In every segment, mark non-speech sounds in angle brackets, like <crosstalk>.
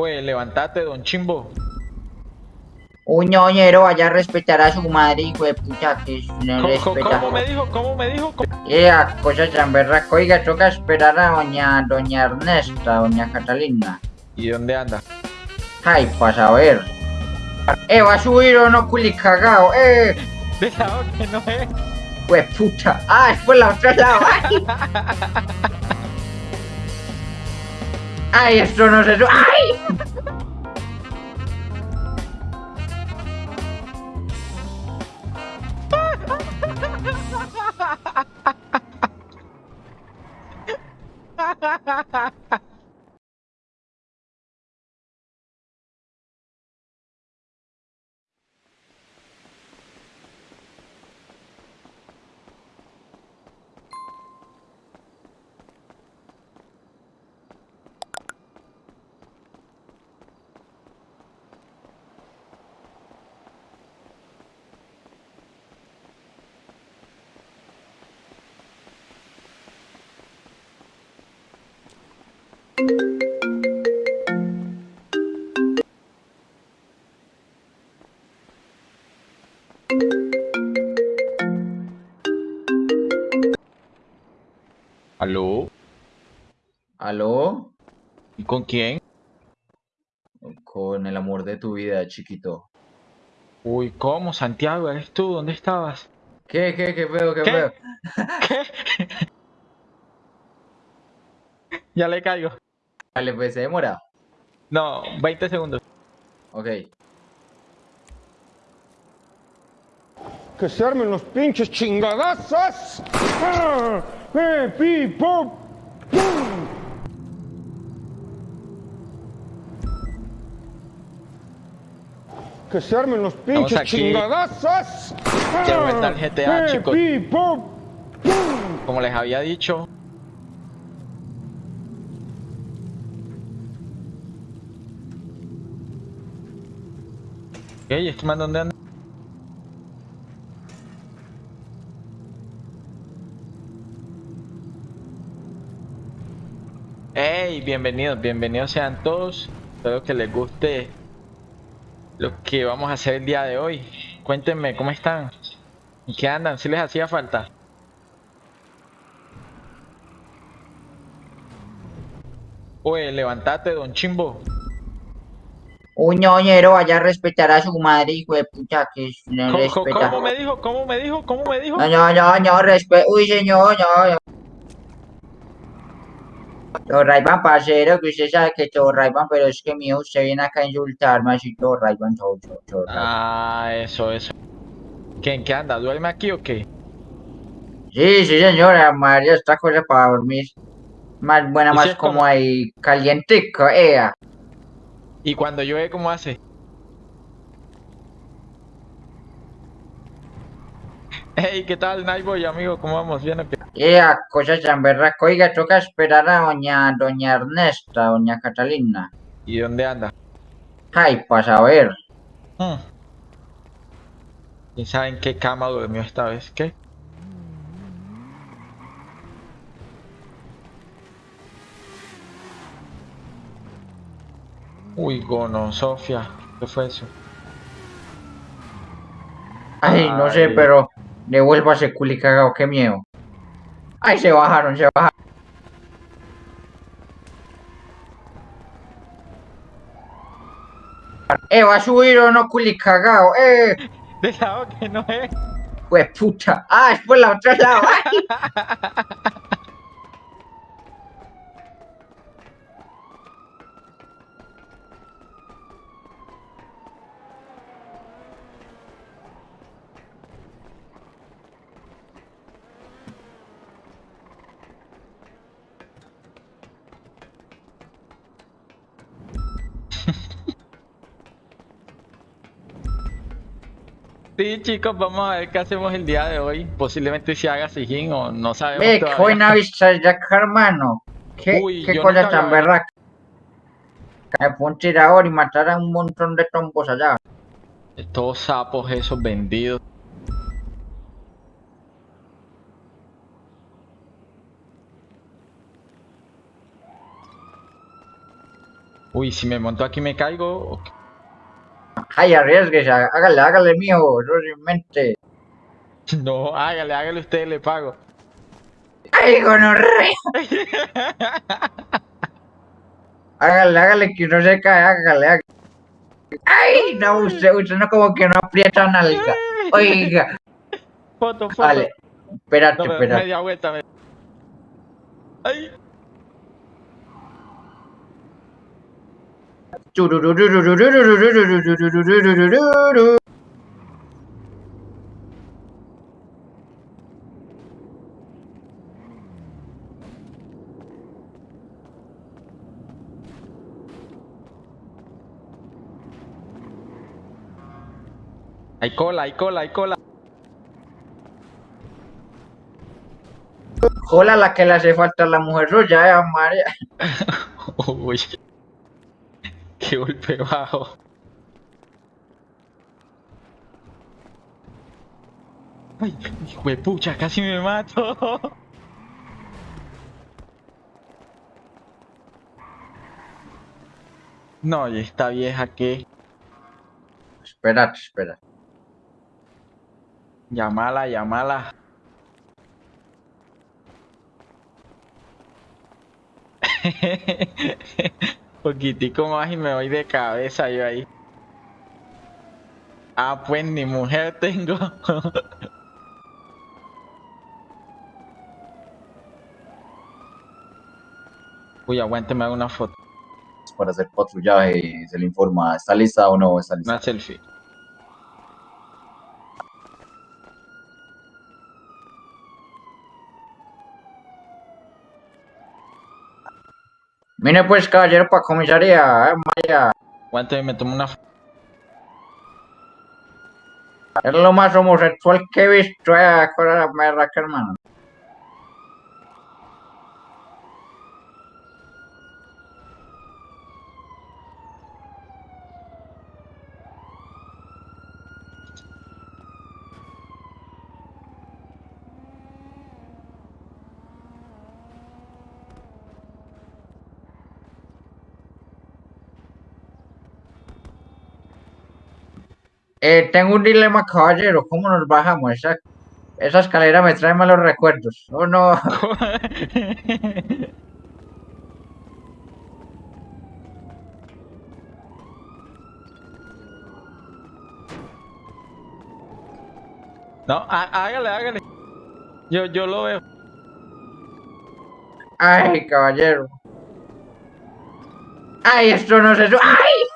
Oye, levantate, don Chimbo. Un ñoñero vaya a respetar a su madre, hijo de puta, que no ¿Cómo, respeta. cómo me dijo? ¿Cómo me dijo? ¿Cómo? Ea, cosa tan berraca. Oiga, toca esperar a doña, doña Ernesta, doña Catalina. ¿Y dónde anda? Ay, pasa a ver. Eh, va a subir o no, culi cagao. Eh, <laughs> De lado que no es. pues puta. Ah, es por la otra lado. <laughs> Ay, esto no se sube. Ay. <laughs> ¿Aló? ¿Aló? ¿Y con quién? Con el amor de tu vida, chiquito. Uy, ¿cómo? Santiago, ¿eres tú? ¿Dónde estabas? ¿Qué, qué, qué feo, qué, ¿Qué? feo? ¿Qué? <laughs> ya le caigo. Vale, pues se demora. No, 20 segundos. Ok. que se armen los pinches chingadazos. ¡Ah! ¡Eh, pi, pop! ¡Pum! Que se armen los pinches ¡Ah! vuelta al GTA, ¡Eh, chicos. pi, pop! ¡Pum! Como les había dicho. Ey, ¿este man dónde anda? Hey, bienvenidos, bienvenidos sean todos. Espero que les guste lo que vamos a hacer el día de hoy. Cuéntenme, ¿cómo están? ¿En qué andan? ¿Si les hacía falta? Oye, levantate, don Chimbo. Un ñoñero vaya a respetar a su madre, hijo de puta, que no ¿Cómo, cómo- respeta. cómo me dijo? ¿Cómo me dijo? ¿Cómo me dijo? No, no, no, no, respeto. Uy, señor, no, no. Todo Rayban, parcero, que usted sabe que todo Rayban, pero es que mío, usted viene acá a insultarme así todo Rayban, todo, todo, todo. Ah, eso, eso. ¿Qué, ¿En qué anda? ¿Duerme aquí o qué? Sí, sí, señora, María, esta cosa para dormir. Más buena, ¿Y si más como ahí, calientico, ea. ¿Y cuando llueve cómo hace? Hey, ¿qué tal, Nightboy, amigo? ¿Cómo vamos? ¿Bien o qué? Ea, cosa tan berraca. Oiga, toca esperar a doña, doña Ernesta, doña Catalina. ¿Y dónde anda? Ay, pasa a ver. Hmm. ¿Quién sabe en qué cama durmió esta vez? ¿Qué? Uy, gono, Sofía. ¿Qué fue eso? Ay, no sé, pero devuélvase culi cagao, qué miedo. Ay, se bajaron, se bajaron. Eh, va a subir o no culi cagao, eh. De lado que no es. Pues puta. Ah, es por la otra lado. <laughs> Sí, chicos, vamos a ver qué hacemos el día de hoy. Posiblemente se haga Sijín o no sabemos qué todavía. buena vista ya, hermano. Qué, Uy, qué cosa tan berraca. Me fue un tirador y matar a un montón de tombos allá. Estos sapos esos vendidos. Uy, si me monto aquí me caigo. Ay, arriesguese, hágale, hágale, mijo, eso sin mente. <laughs> No, hágale, hágale usted, le pago. Ay, gonorrea. <laughs> Hágale, hágale, que no se cae, hágale, hágale. Ay, no, usted, usted no como que no aprieta nalga. Oiga, Foto, foto. vale, espérate, No, espérate. media vuelta. me- Ay. Hay cola, hay cola, hay cola. Jola la que le hace falta a la mujer suya, eh, María. Uy. Qué golpe bajo. Ay, hijo de pucha, casi me mato. No, y esta vieja que Espérate, espérate. llamala, llamala. <laughs> Poquitico más y me voy de cabeza yo ahí. Ah, pues ni mujer tengo. <laughs> Uy, aguánteme hago una foto, Para hacer patrullaje se le informa, ¿está lista o no está lista? una selfie. Mire pues, caballero, para comisaría, eh, María. Aguánteme, me tomo una. Es lo más homosexual que he visto, eh, con la merda que hermano. Eh, tengo un dilema, caballero. ¿Cómo nos bajamos? Esa, esa escalera me trae malos recuerdos. Oh, no. <laughs> No, há- hágale, hágale. Yo, yo lo veo. Ay, caballero. Ay, esto no se... su- ¡Ay!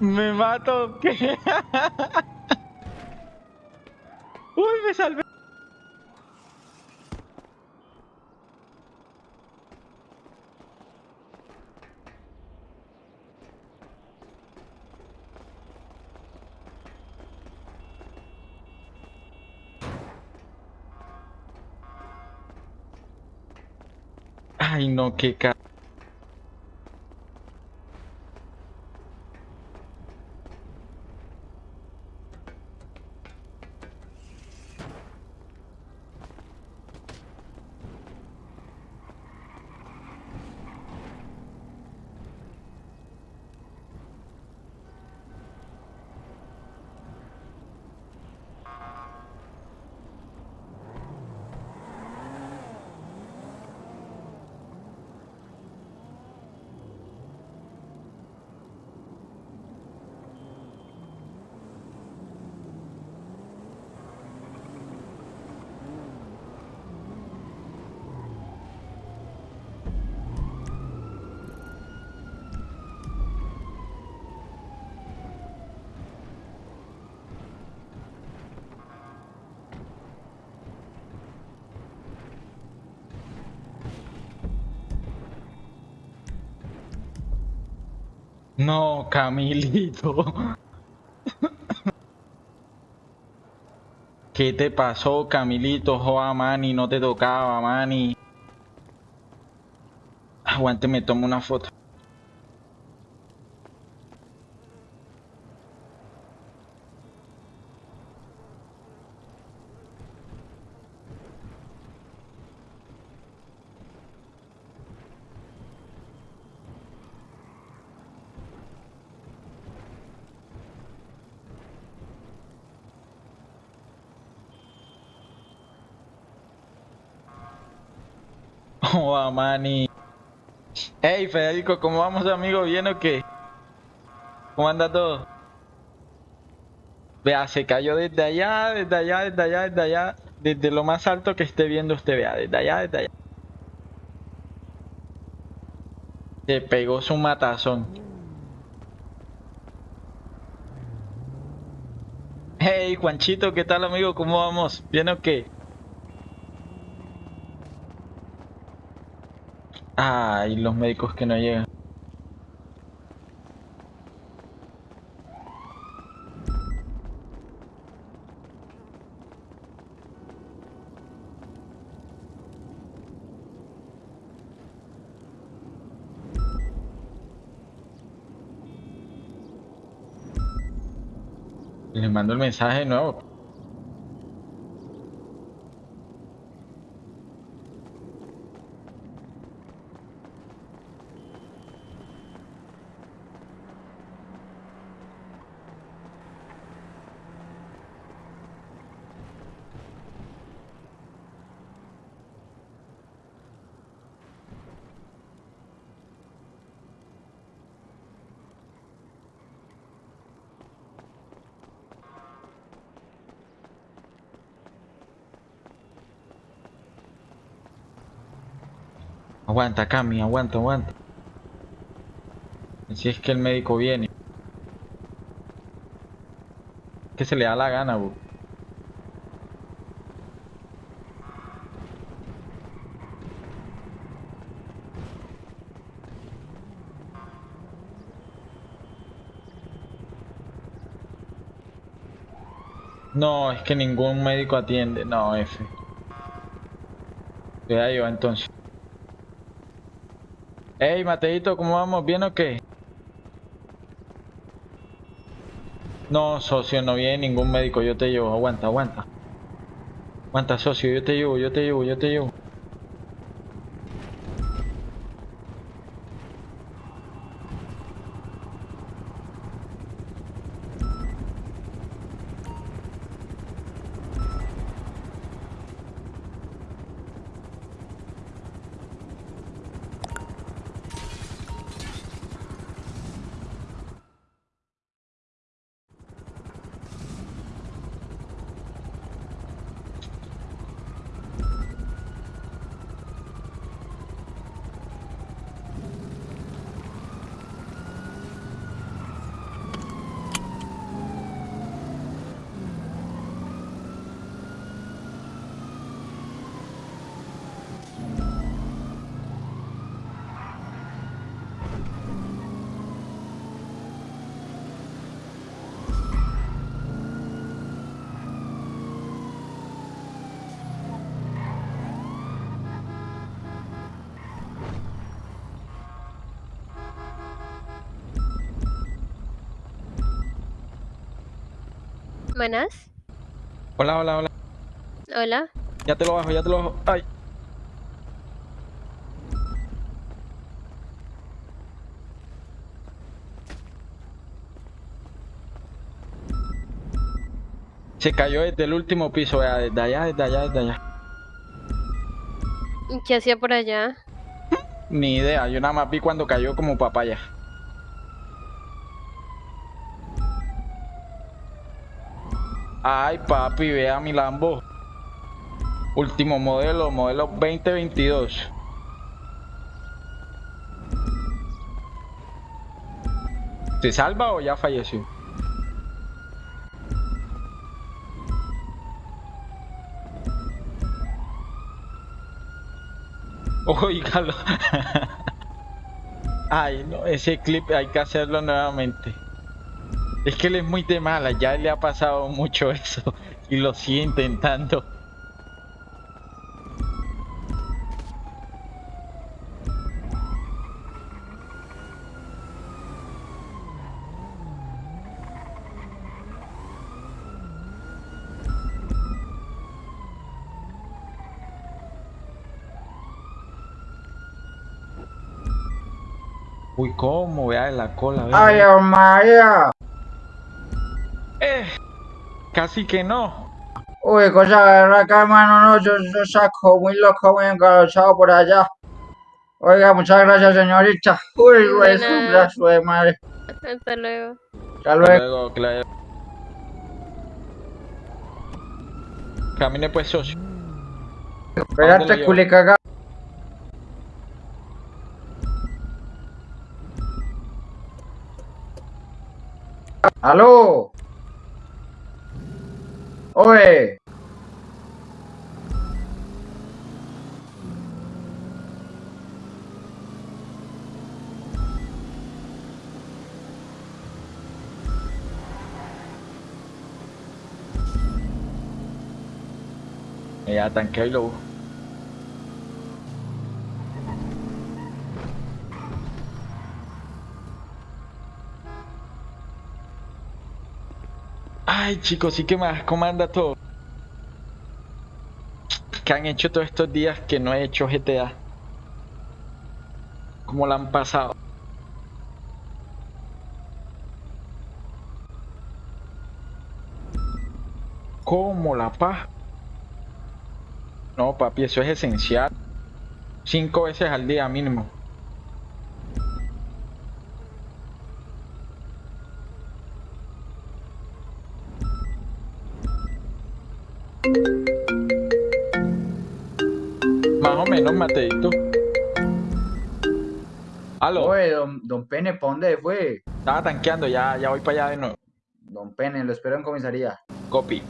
Me mato. ¿Qué? Uy, me salvé. não que cara. No, Camilito. ¿Qué te pasó, Camilito? Joa, Manny, no te tocaba, Manny. Aguante, me tomo una foto. Joa, Manny. Hey, Federico, ¿cómo vamos, amigo? ¿Bien o qué? ¿Cómo anda todo? Vea, se cayó desde allá, desde allá, desde allá, desde allá, desde lo más alto que esté viendo usted, vea, desde allá, desde allá. Se pegó su matazón. Hey, Juanchito, ¿qué tal, amigo? ¿Cómo vamos? ¿Bien o qué? Ay, los médicos que no llegan. Les mando el mensaje de nuevo. Aguanta, Cami, aguanta, aguanta. Si es que el médico viene. Que se le da la gana, bu. No, es que ningún médico atiende. No, F. Ya yo entonces. Hey, Mateito, ¿cómo vamos? ¿Bien o qué? No, socio, no viene ningún médico, yo te llevo, aguanta, aguanta. Aguanta, socio, yo te llevo, yo te llevo, yo te llevo. Buenas. Hola, hola, hola. Hola. Ya te lo bajo, ya te lo bajo. Ay. Se cayó desde el último piso, vea, desde allá, desde allá, desde allá. ¿Y ¿Qué hacía por allá? Ni idea, yo nada más vi cuando cayó como papaya. Ay, papi, vea mi Lambo. Último modelo, modelo 2022. ¿Se salva o ya falleció? Oígalo. <laughs> Ay, no, ese clip hay que hacerlo nuevamente. Es que él es muy de mala, ya le ha pasado mucho eso <laughs> y lo sigue intentando. Uy, cómo, vea la cola, vea. Ay. Eh, casi que no. Uy, cosa de verdad que hermano, no, yo, yo saco muy loco, muy encauzado por allá. Oiga, muchas gracias, señorita. Uy, güey, su brazo de madre. Hasta luego. Hasta luego. Luego, claro. Camine pues, socio. ¿Dónde lo Espérate, culicaga. ¿Aló? Oye. Ya tanqueo y lo Ay, chicos, sí que más comanda todo. ¿Qué han hecho todos estos días que no he hecho GTA? ¿Cómo la han pasado? ¿Cómo la paz? No, papi, eso es esencial. Cinco veces al día mínimo. Menos, Mateito. Aló, Oye, don, don Pene, ¿pa' dónde fue? estaba tanqueando, ya, ya voy para allá de nuevo. Don Pene, lo espero en comisaría. Copy.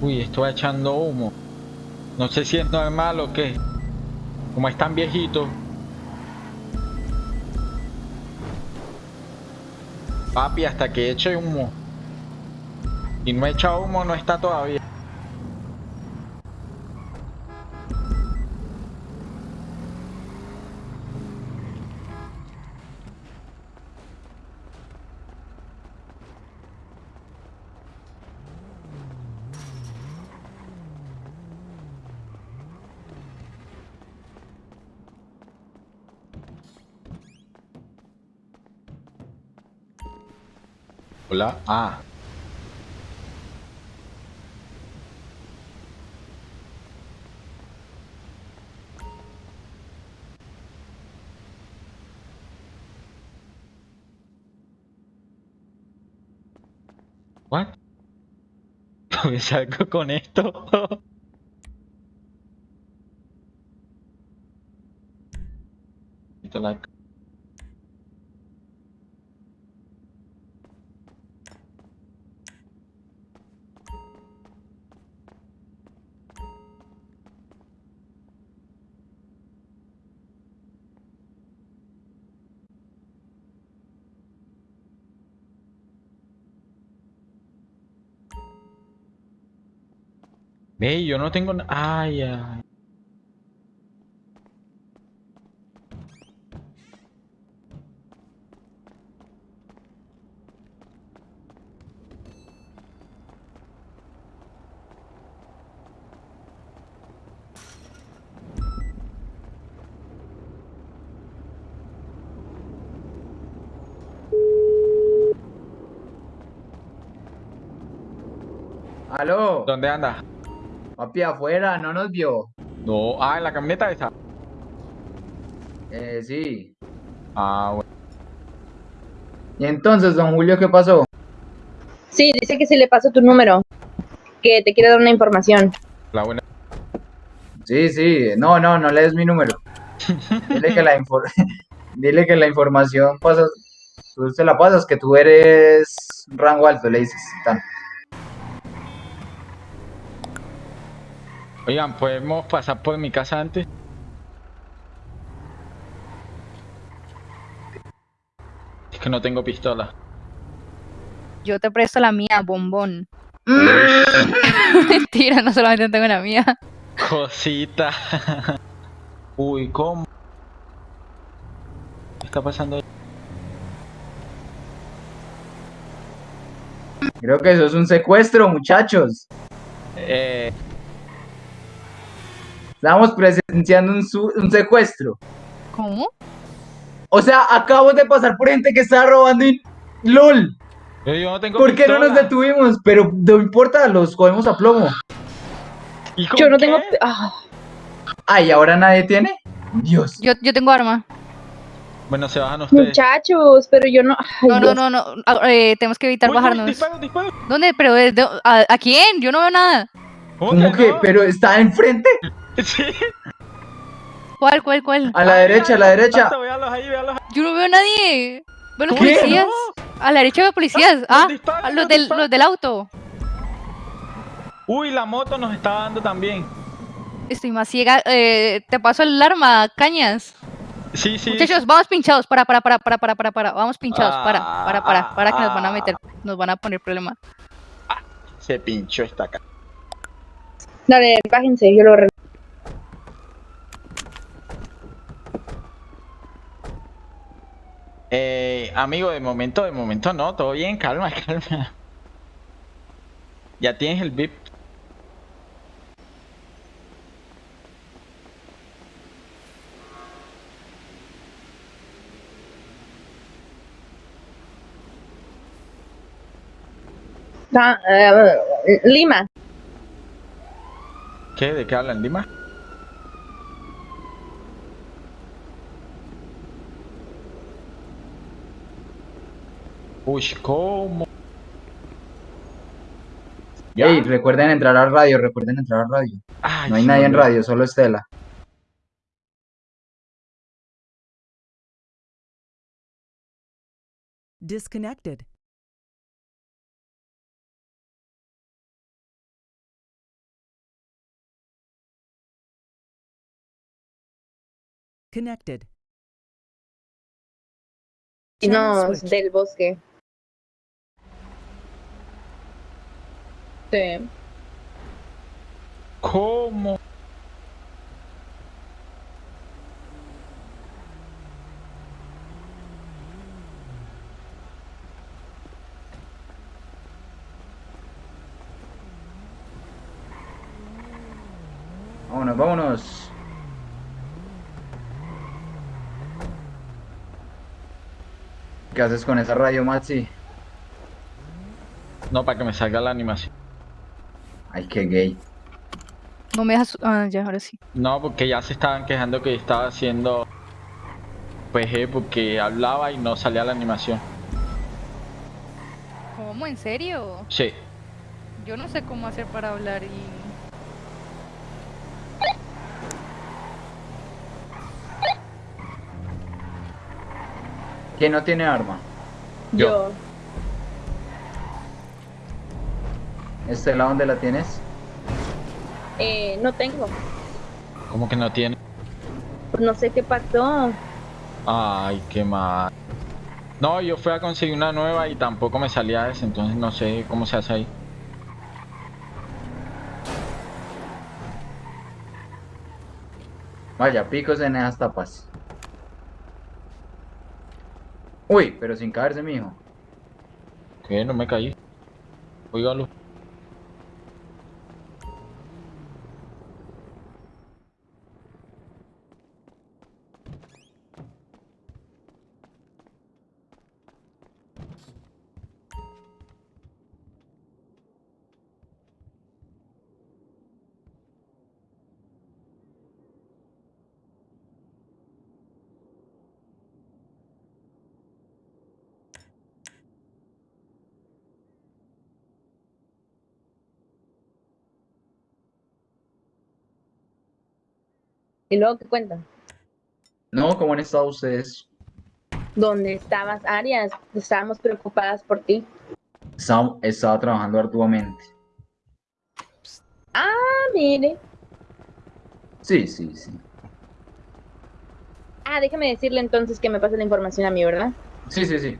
Uy, estoy echando humo. No sé si es normal o qué. Como están viejitos. Papi, hasta que eche humo. Y no echa humo, no está todavía. Hola. Ah. What? <laughs> ¿Me salgo con esto? <laughs> Quito Ve, yo no tengo Ay, ay. ¿Aló? ¿Dónde anda? Papi, afuera, no nos vio. No, ah, en la camioneta esa. Eh, sí. Ah, bueno. Y entonces, don Julio, ¿qué pasó? Sí, dice que si le paso tu número, que te quiere dar una información. La buena. Sí, sí. No, no, no le des mi número. <laughs> Dile que la, infor- <laughs> Dile que la información pasas, tú se la pasas, que tú eres rango alto, le dices. Tan. Oigan, ¿podemos pasar por mi casa antes? Es que no tengo pistola. Yo te presto la mía, bombón. <laughs> Mentira, no solamente tengo la mía. Cosita. Uy, ¿cómo? ¿Qué está pasando ahí? Creo que eso es un secuestro, muchachos. Eh, Estamos presenciando un, su- un secuestro. ¿Cómo? O sea, acabo de pasar por gente que estaba robando y... ¡LOL! yo, yo no tengo ¿Por qué no nos detuvimos? Pero no importa, los cogemos a plomo. ¿Y con Yo no qué? tengo... ah, Ay, ¿ahora nadie tiene? Dios. Yo, yo tengo arma. Bueno, se bajan ustedes. muchachos, pero yo no... ay, No, no, no, no. ah, eh, tenemos que evitar Uy, uy, bajarnos. disparo, disparo. ¿Dónde? ¿Pero de- de- a, a quién? Yo no veo nada. ¿Cómo que? no? ¿Pero está enfrente? <laughs> Sí. ¿Cuál, cuál, cuál? A la derecha, a la derecha. Yo no veo a nadie. Veo los ¿Qué? policías. A la derecha veo policías. Ah, a los nos del, los del auto. Uy, la moto nos está dando también. Estoy más ciega. Eh, te paso el arma, cañas. Sí, sí. Muchachos, vamos pinchados. Para, para, para, para, para, para, para. Vamos pinchados. Para, para, para. Para que nos van a meter. Nos van a poner problema. Se pinchó esta acá. Dale, bájense, yo lo Eh, amigo, de momento, de momento no, todo bien, calma, <laughs> calma. Ya tienes el VIP. Ah, eh, Lima. ¿Qué? ¿De qué hablan, Lima? Uy, ¿cómo? ¿Ya? Ey, recuerden entrar al radio, recuerden entrar al radio. Ay, No hay nadie en radio, solo Estela. Disconnected. Connected. No, del bosque. Sí. ¿Cómo? Vámonos, vámonos. ¿Qué haces con esa radio, Maxi? No, para que me salga la animación. Ay, qué gay. No me dejas. Ah, ya, ahora sí. No, porque ya se estaban quejando que estaba haciendo PG porque hablaba y no salía la animación. ¿Cómo? ¿En serio? Sí. Yo no sé cómo hacer para hablar y. ¿Quién no tiene arma? Yo. Yo. Estela, ¿dónde la tienes? Eh, no tengo. ¿Cómo que no tiene? Pues no sé qué pasó. Ay, qué mal. No, yo fui a conseguir una nueva y tampoco me salía esa, entonces no sé cómo se hace ahí. Vaya, picos en esas tapas. Uy, pero sin caerse, mijo. Que no me caí. Oígalo. ¿Y luego qué cuentan? No, ¿cómo han estado ustedes? ¿Dónde estabas, Arias? Estábamos preocupadas por ti. Estaba, estaba trabajando arduamente. Ah, mire. Sí, sí, sí. Ah, déjame decirle entonces que me pase la información a mí, ¿verdad? Sí, sí, sí.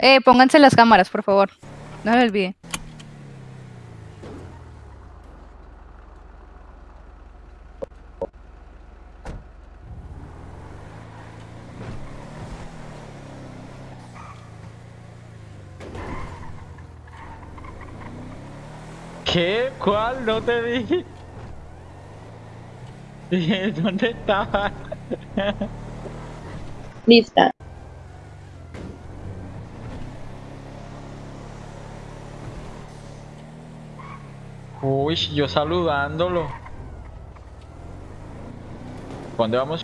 Eh, pónganse las cámaras, por favor. No me olvide. ¿Qué? ¿Cuál? No te vi. <laughs> ¿Dónde estaba? Lista. Uy, yo saludándolo. ¿Cuándo vamos?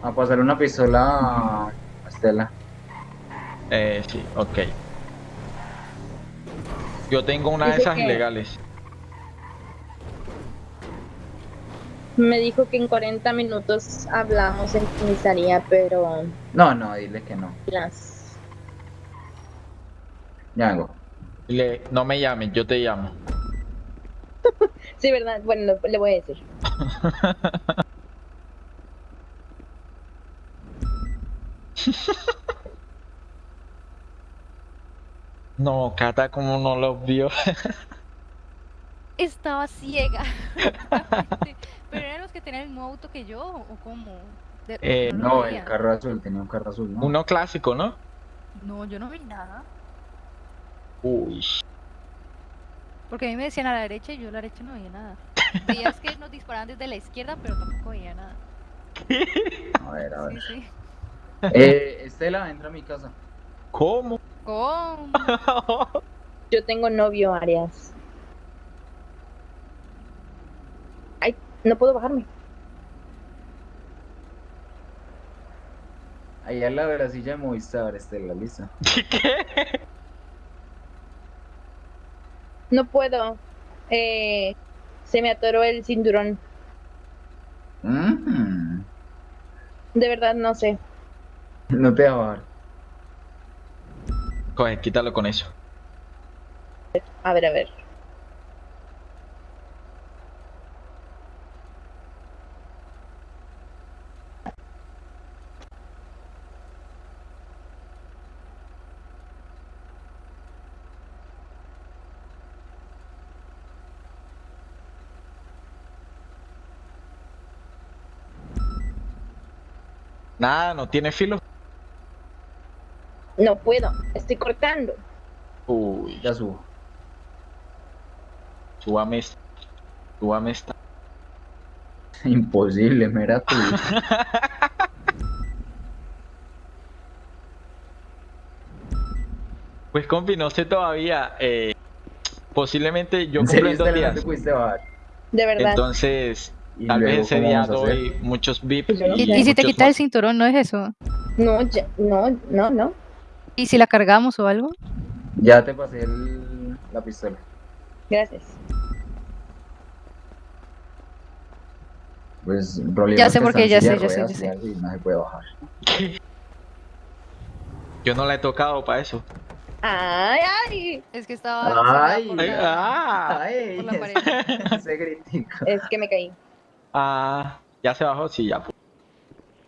A pasar una pistola a Estela. Eh, sí, ok. Yo tengo una de Dice esas que- ilegales. Me dijo que en 40 minutos hablamos en comisaría, pero No, no, dile que no. las... Ya vengo. Le, no me llames, yo te llamo. <laughs> Sí, ¿verdad? Bueno, le- le voy a decir. <laughs> No, Cata, como no los vio. Estaba ciega. <laughs> Pero eran los que tenían el mismo auto que yo, ¿o cómo? De- Eh, lo No, el carro azul, tenía un carro azul, ¿no? Uno clásico, ¿no? No, yo no vi nada. Uy. Porque a mí me decían a la derecha y yo a la derecha no veía nada. Veías que nos disparaban desde la izquierda, pero tampoco veía nada. A ver, a Sí, ver. sí. Eh, Estela, entra a mi casa. ¿Cómo? ¿Cómo? <laughs> Yo tengo novio, Arias. Ay, no puedo bajarme. Ahí al lado de la silla de Movistar, Estela, lista. No puedo. Eh, se me atoró el cinturón. Mm, De verdad, no sé. No te va a bajar. Coge, quítalo con eso. A ver, a ver. Nada, no tiene filo. No puedo. Estoy cortando. Uy, Ya subo. súbame esta. Súbame esta. <laughs> Imposible, mira tú. <laughs> Pues compi, no sé todavía. eh, posiblemente yo cumplo en dos días. De verdad. Entonces, Y tal vez ese ¿cómo día doy muchos VIP. Pues ¿Y, si te quitas el cinturón, no es eso? No, ya, no, no, no. ¿Y si la cargamos o algo? Ya te pasé el- la pistola. Gracias. Pues, Ya sé que por qué, ya sé, ya sé, ya sé. no se puede bajar. Yo no la he tocado para eso. Ay, ay. Es que estaba... Ay. por la- Ah, Ay, por la pared. <laughs> ese gritico. Es que me caí. ah, ya se bajó, sí, ya.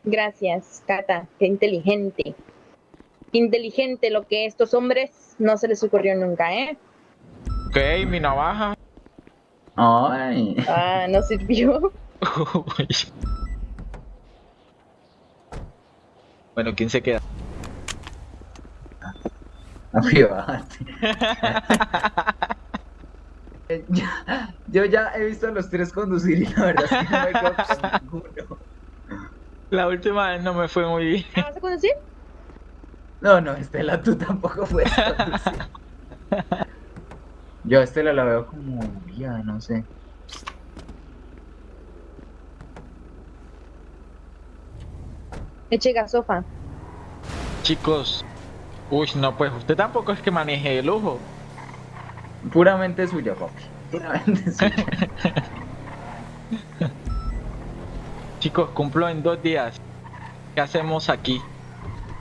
Gracias, Cata. Qué inteligente. Inteligente lo que estos hombres no se les ocurrió nunca, ¿eh? Ok, mi navaja. Ay. Ah, no sirvió. <laughs> Bueno, ¿quién se queda? A privarte. Ya- yo ya he visto a los tres conducir y la verdad es que no me quedo con ninguno. La última vez no me fue muy bien. ¿Ah, ¿Vas a conducir? No, no, Estela, tú tampoco puedes conducir. Yo a Estela la veo como guía, no sé. Eche gasofa. Chicos, uy, no, pues usted tampoco es que maneje de lujo. Puramente suya, papi. Puramente suya. <laughs> Chicos, cumplo en dos días. ¿Qué hacemos aquí?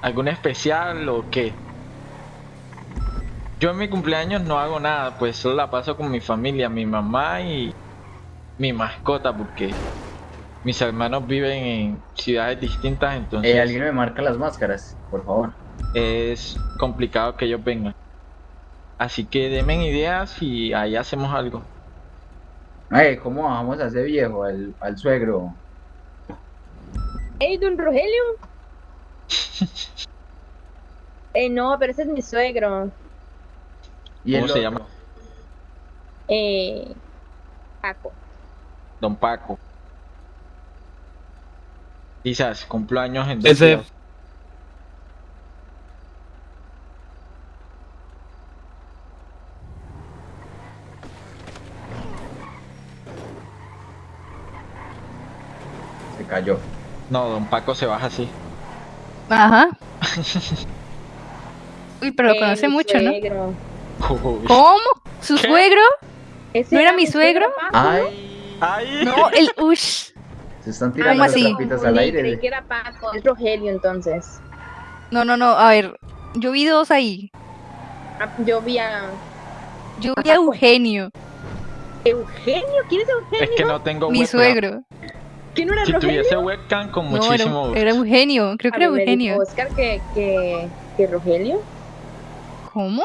¿Algún especial o qué? Yo en mi cumpleaños no hago nada, pues solo la paso con mi familia, mi mamá y, mi mascota porque mis hermanos viven en ciudades distintas, entonces Eh, alguien me marca las máscaras, por favor. es complicado que ellos vengan. Así que denme ideas y ahí hacemos algo. Eh, ¿cómo bajamos a ese viejo, al, al suegro? ¡Ey, don Rogelio! Eh, no, pero ese es mi suegro. ¿Y ¿Cómo se otro? llama? Eh, Paco. Don Paco. Quizás cumpleaños en dos Ese- días. Se cayó. No, Don Paco se baja así. Ajá. <laughs> Uy, pero lo conoce mucho, ¿no? suegro. Uy. ¿Cómo? ¿Su ¿Qué? suegro? ¿Ese ¿No era mi suegro? ¡Ay! ¡Ay! No, el ush. Se están tirando ¿Cómo los así? trapitos al aire. Creí que era Paco. Es Rogelio, entonces. No, no, no. A ver, yo vi dos ahí. Ah, Yo vi a Yo vi a Eugenio, Eugenio. ¿Quién es Eugenio? Es que no tengo mi suegro. ¿Quién no era Si Rogelio? tuviese webcam con No, era, muchísimo era Eugenio. Creo que A era dijo Eugenio. Oscar que, que, que Rogelio. ¿Cómo?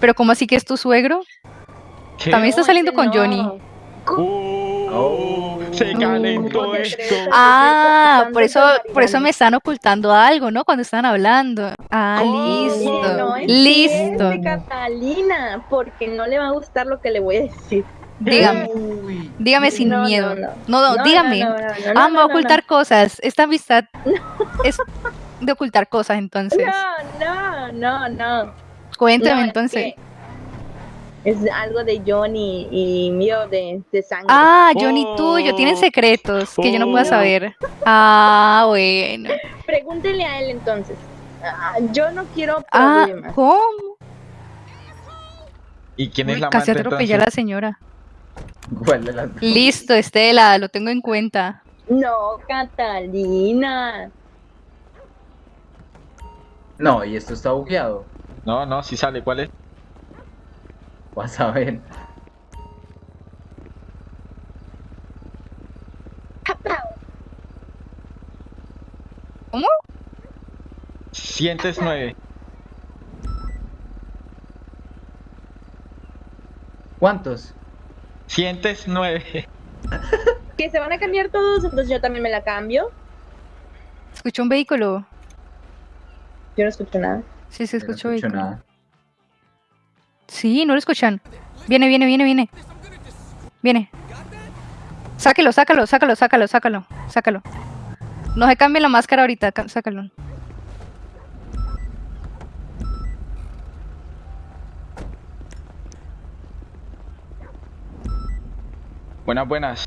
¿Pero cómo así que es tu suegro? ¿Qué? También está saliendo con no. Johnny. Uh, Oh. se calentó ¿Cómo te esto. Ah, por eso, por eso me están ocultando algo, ¿no? Cuando están hablando. Ah, ¿Cómo? listo. No listo. Catalina, porque no le va a gustar lo que le voy a decir. Dígame, Uy. dígame sin No, no, no, no. no. No, dígame. no, no, no, no, ah, no, me va a no, ocultar cosas. Esta amistad <laughs> es de ocultar cosas, entonces. No, no, no, no. Cuéntame No, es entonces. que Es algo de Johnny y mío de, de sangre. Ah, Johnny tuyo, tienen Oh. secretos que yo no puedo Oh. saber. Ah, bueno. Pregúntele a él entonces. Ah, yo no quiero Ah, problemas. ¿cómo? ¿Y quién es la casi amante atropellé a la señora. ¿Cuál de las dos? Listo, Estela, lo tengo en cuenta. No, Catalina. No, y esto está bugueado. No, no, si sale, ¿cuál es? Vas a ver. Sientes nueve. ¿Cuántos? Sientes nueve. Que se van a cambiar todos, entonces yo también me la cambio. ¿Escuchó un vehículo? Yo no escucho nada. Sí, se no escuchó escucho vehículo. nada. Sí, no lo escuchan. Viene, viene, viene, viene. Viene. Sáquelo, sácalo, sácalo, sácalo, sácalo, sácalo. No se cambie la máscara ahorita, ca- sácalo. Buenas, buenas.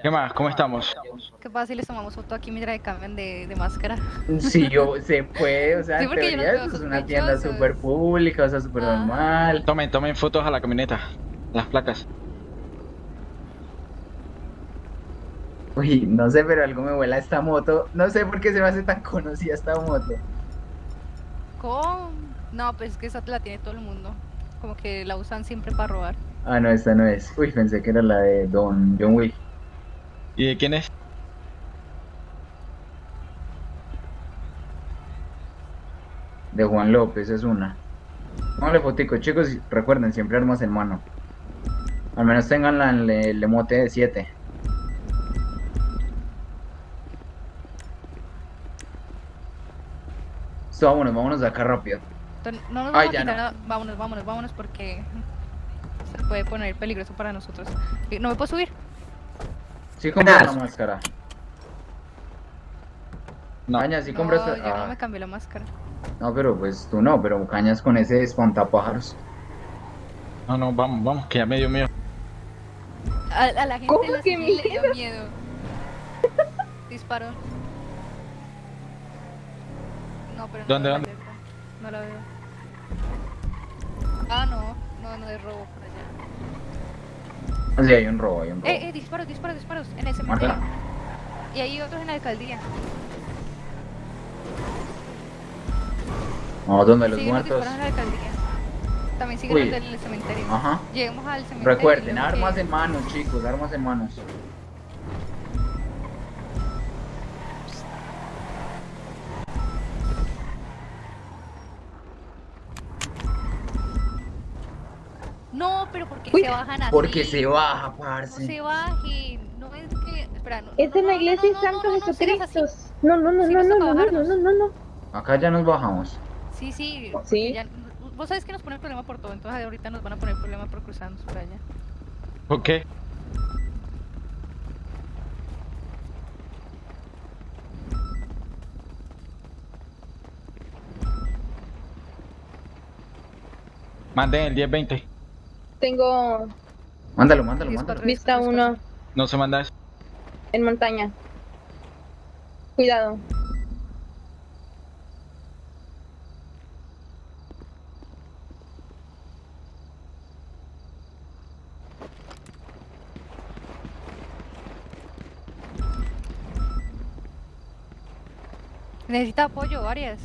¿Qué más? ¿Cómo estamos? ¿Qué pasa si les tomamos foto aquí mientras que cambian de, de máscara? Sí, yo, <laughs> se puede, o sea, Sí, yo teoría es una tienda súper pública, o sea, súper Ajá. normal. Tomen, tomen fotos a la camioneta. Las placas. Uy, no sé, pero algo me vuela esta moto. No sé por qué se me hace tan conocida esta moto. ¿Cómo? No, pues es que esa la tiene todo el mundo. Como que la usan siempre para robar. Ah, no, esta no es. Uy, pensé que era la de Don John Wick. ¿Y de quién es? De Juan López, es una. Póngale fotico, chicos, recuerden, siempre armas en mano. Al menos tengan la el, el emote de 7. Listo, vámonos, vámonos de acá rápido. No nos Ay, vamos a ya quitar no. nada. Vámonos, vámonos, vámonos porque puede poner peligroso para nosotros. Eh, ¿No me puedo subir? Sí, compras la máscara. No. Caña, sí no, no ah, me cambié la máscara. no, pero pues tú no, pero cañas con ese espantapájaros. No, no, vamos, vamos, que ya me dio miedo. A, a la gente ¿Cómo la que civil le dio miedo. Disparó. No, pero no ¿Dónde, dónde? letra. No la veo. Ah, no. No, no es robo allá. Sí, hay un robo, hay un robo. Eh, eh, disparos, disparos, disparos. En el cementerio. Y hay otros en la alcaldía. No, donde los muertos. disparos en la alcaldía. También siguen los del cementerio. Ajá. Lleguemos al cementerio. Recuerden, luego que- armas en manos, chicos, armas en manos. Uy, se bajan así? Porque se baja, No parce. se bajen. No es que. Espera, no. Es no, en la no, iglesia no, de no, no, Santo no, no. Jesucristo. No, no, no, no, no, no, no, no, no, no. Acá ya nos bajamos. Sí, sí. Sí. ya- Vos sabés que nos ponen problema por todo, entonces ahorita nos van a poner problema por cruzarnos por allá. ¿Por qué? Manden el 1020. Tengo Mándalo, mándalo, mándalo. vista uno No se manda eso. en montaña. Cuidado. Necesita apoyo, Arias.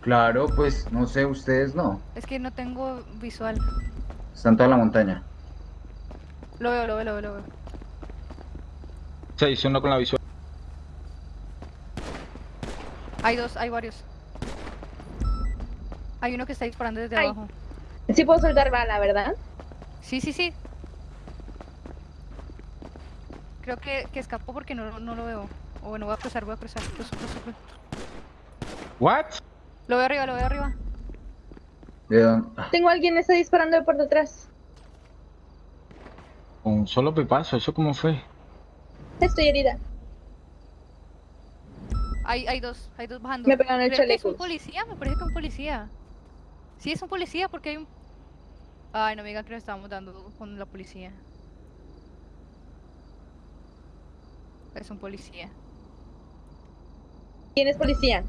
Claro, pues no sé, ustedes no. Es que no tengo visual. Están toda la montaña. Lo veo, lo veo, lo veo, lo veo. Se hizo uno con la visual. Hay dos, hay varios. Hay uno que está disparando desde Ay. abajo. Sí puedo soltar bala, ¿verdad? Sí, sí, sí. Creo que, que escapó porque no, no lo veo. O bueno, voy a cruzar, voy a cruzar. Cruzo, cruzo, cruzo. ¿What? Lo veo arriba, lo veo arriba. ¿De dónde? Tengo a alguien que está disparando por detrás. Un solo pipazo, ¿eso cómo fue? Estoy herida. Hay, hay dos, hay dos bajando. Me pegaron el que es un policía, me parece que un policía. Sí, es un policía porque hay un... Ay, no me digan que nos estábamos dando con la policía. Es un policía. ¿Quién es policía?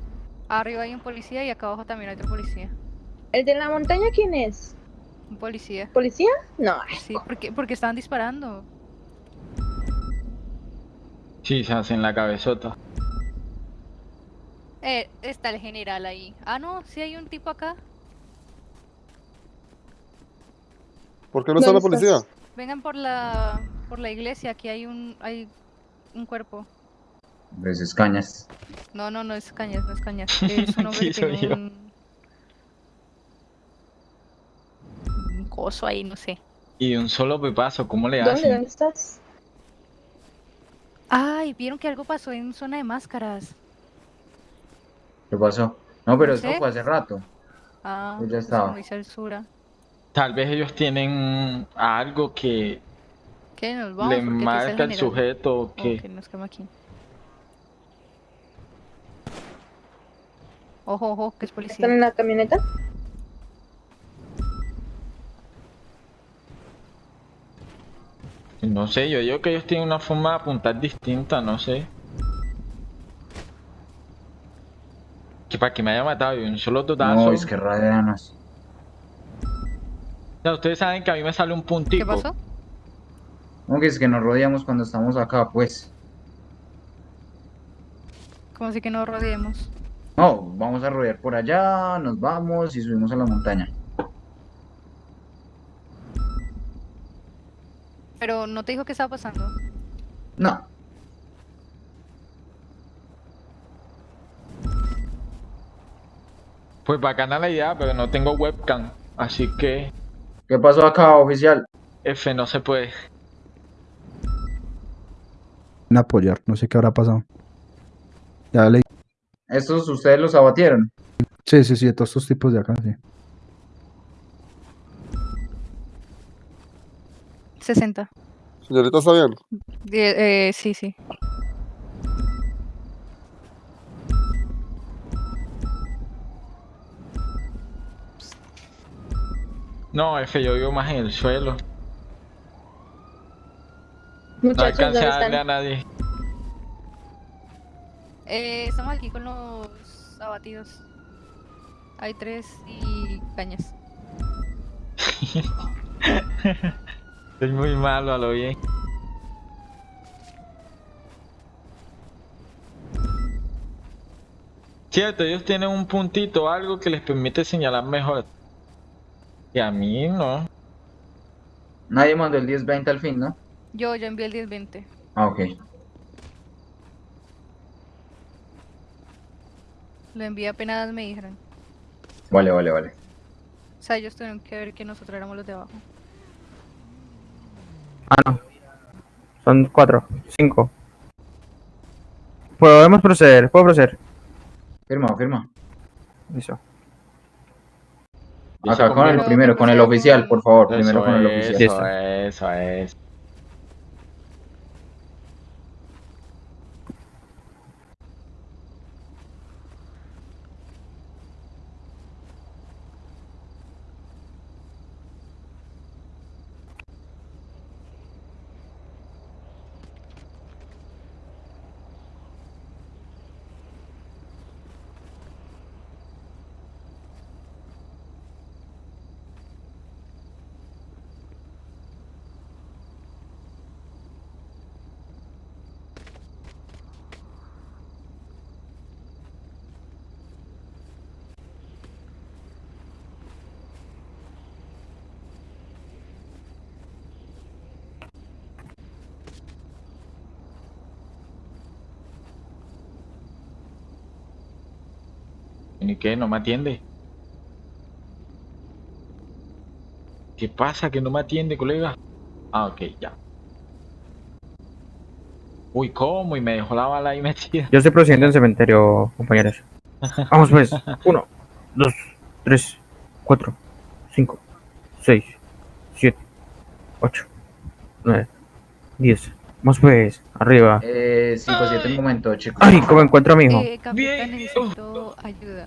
Arriba hay un policía y acá abajo también hay otro policía. ¿El de la montaña quién es? Un policía. ¿Policía? No. Sí, porque, porque estaban disparando. Sí, se hace en la cabezota. Eh, está el general ahí. Ah, no, sí hay un tipo acá. ¿Por qué no está la ¿Dónde policía? estás? Vengan por la por la iglesia, aquí hay un hay un cuerpo. Pues es cañas. No, no, no es Cañas, no es Cañas. Es un <laughs> hombre Sí, que soy tiene yo. un... un coso ahí, no sé. Y un solo pipazo, ¿cómo le ¿Dónde? hacen? ¿Dónde estás? Ay, vieron que algo pasó en zona de máscaras. ¿Qué pasó? No, pero No esto sé. fue hace rato. Ah, Pues ya eso estaba. dice Alzura. Tal vez ellos tienen algo que ¿Qué? Nos vamos le marca el general. sujeto o Oh, que... nos quema aquí. Ojo, ojo, que es ¿Están policía. en la camioneta? No sé, yo digo que ellos tienen una forma de apuntar distinta, no sé. Que para que me haya matado y un solo totazo. No, es que radianos. O sea, ustedes saben que a mí me sale un puntico. ¿Qué pasó? No, que es que nos rodeamos cuando estamos acá, pues. Como si que no rodeemos. No, vamos a rodear por allá, nos vamos y subimos a la montaña. Pero no te dijo qué estaba pasando. No, Pues bacana la idea, pero no tengo webcam. Así que ¿qué pasó acá, oficial? F no se puede. en apoyar, no sé qué habrá pasado. Ya le Estos ustedes los abatieron. Sí, sí, sí, de todos estos tipos de acá, sí. 60. Señorita, ¿está bien? Die- eh, sí, sí. No, F, yo vivo más en el suelo. No Muchachos, alcancé ¿dónde a darle a están? nadie. Eh, estamos aquí con los abatidos. Hay tres y cañas. <laughs> Soy muy malo a lo bien. Cierto, ellos tienen un puntito, algo que les permite señalar mejor. Y a mí no. Nadie mandó el 1020 al fin, ¿no? Yo, yo envié el 1020. Ah, ok. Lo envié apenas me dijeron. Vale, vale, vale. O sea, ellos tuvieron que ver que nosotros éramos los de abajo. Ah, no. Son cuatro, cinco. Podemos proceder, puedo proceder. Firma, firma. Listo. Acá Eso con el primero, con el oficial, por favor. Eso Primero con el es, oficial. Eso es, eso es. ¿Y qué? ¿No me atiende? ¿Qué pasa que no me atiende, colega? Ah, ok, ya. Uy, ¿cómo? Y me dejó la bala ahí <laughs> metida. Yo estoy procediendo en cementerio, compañeros. <laughs> Vamos pues. Uno, dos, tres, cuatro, cinco, seis, siete, ocho, nueve, diez. Vamos pues, arriba. Eh, 5-7, un momento, chicos. Ay, ¿cómo encuentro a mi hijo? Eh, capitán, Bien. necesito ayuda.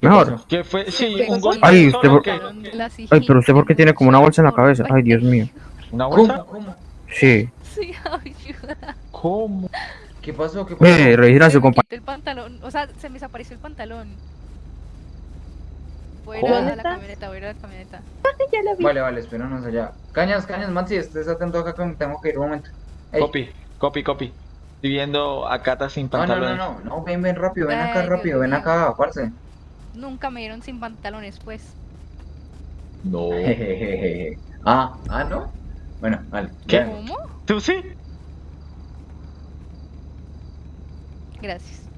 Mejor. ¿Qué fue? Sí, ¿Qué un golpe. Ay, usted por- Ay, pero usted por qué tiene como una bolsa en la cabeza. Ay, Dios mío. ¿Una bolsa? ¿Cómo? Sí. Sí, <laughs> ayuda. ¿Cómo? ¿Qué pasó? ¿Qué pasó? Mire, revisen a su compañero. el pantalón, o sea, se me desapareció el pantalón. Voy a ir a ¿Dónde la camioneta, voy a ir a la camioneta. Ya la vi. Vale, vale, espéranos allá. Cañas, cañas, Maxi, estés atento acá que tengo que ir un momento. Ey. Copy, copy, copy. Estoy viendo a Cata sin No, no, pantalones. no, no, no, ven, ven rápido, ven Ay, acá rápido, ven acá, parce. Nunca me dieron sin pantalones, pues. No. Jejejeje. <laughs> Ah, ah, ¿no? Bueno, vale. ¿Qué? ¿Cómo? ¿Tú sí? Gracias.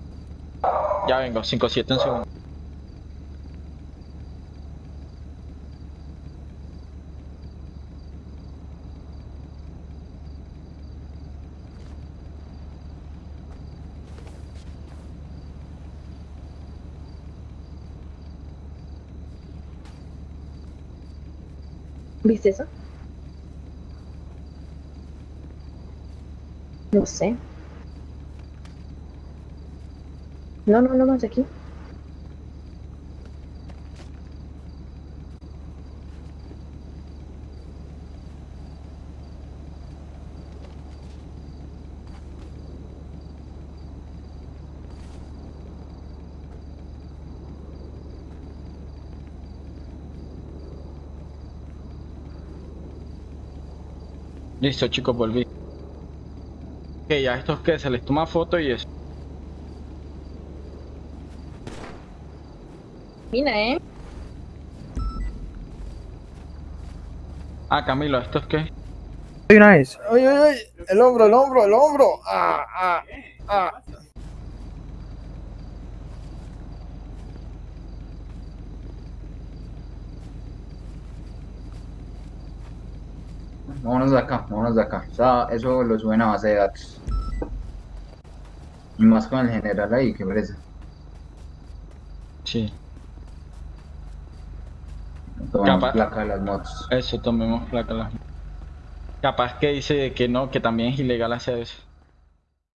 Ya vengo, 5-7 un segundo. ¿Viste eso? No sé. No, no, no más aquí. Listo, chicos, volví. Ok, ya estos que se les toma foto y eso. Mira, ¿eh? Ah, Camilo, ¿estos qué? Una vez. Ay, ay, ay, el hombro, el hombro, el hombro. Ah. Vámonos de acá, vámonos de acá. O sea, eso lo suben a base de datos. Y más con el general ahí, qué pereza. Sí, Tomamos Capaz. placa de las motos. eso, tomemos placa. las- Capaz que dice que no, que también es ilegal hacer eso.